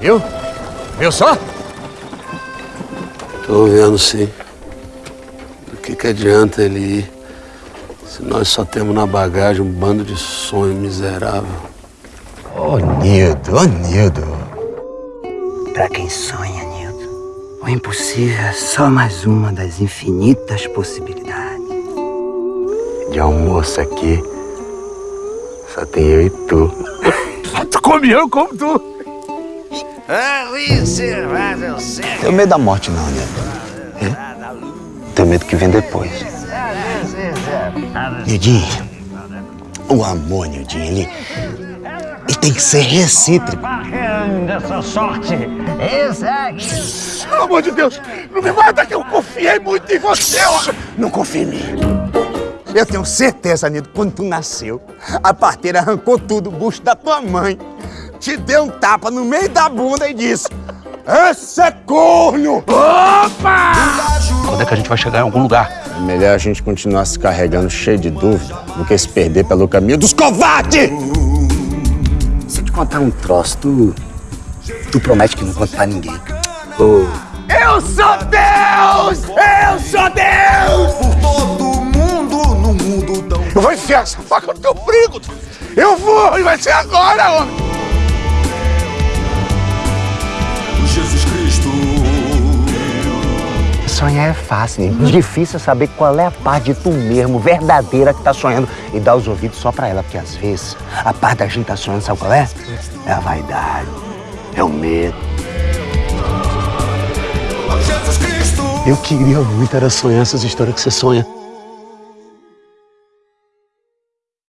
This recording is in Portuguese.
Viu? Viu só? Tô vendo sim. Do que, que adianta ele ir se nós só temos na bagagem um bando de sonho miserável? Ô, Nildo, ô, Nildo. Pra quem sonha, Nildo, o impossível é só mais uma das infinitas possibilidades. De almoço aqui, só tem eu e tu. tu come eu, como tu. Tenho medo da morte não, né? Tenho medo que vem depois. Nildinho, o amor, Nildinho, ele, ele tem que ser recíproco. Pelo amor de Deus, não me mata que eu confiei muito em você. Não confia em mim. Eu tenho certeza, Nildo, quando tu nasceu, a parteira arrancou tudo do bucho da tua mãe, te deu um tapa no meio da bunda e disse: Esse é corno! Quando é que a gente vai chegar em algum lugar? É melhor a gente continuar se carregando cheio de dúvida do que se perder pelo caminho dos covardes! Se eu te contar um troço, tu. Tu promete que não conta pra ninguém. Eu sou Deus! Eu sou Deus! Eu vou enfiar essa faca no teu brigo! Eu vou! E vai ser agora, homem! Sonhar é fácil, Nildo. Difícil é saber qual é a parte de tu mesmo, verdadeira, que tá sonhando e dar os ouvidos só pra ela, porque às vezes a parte da gente tá sonhando, sabe qual é? É a vaidade, é o medo. Eu queria muito era sonhar essas histórias que você sonha.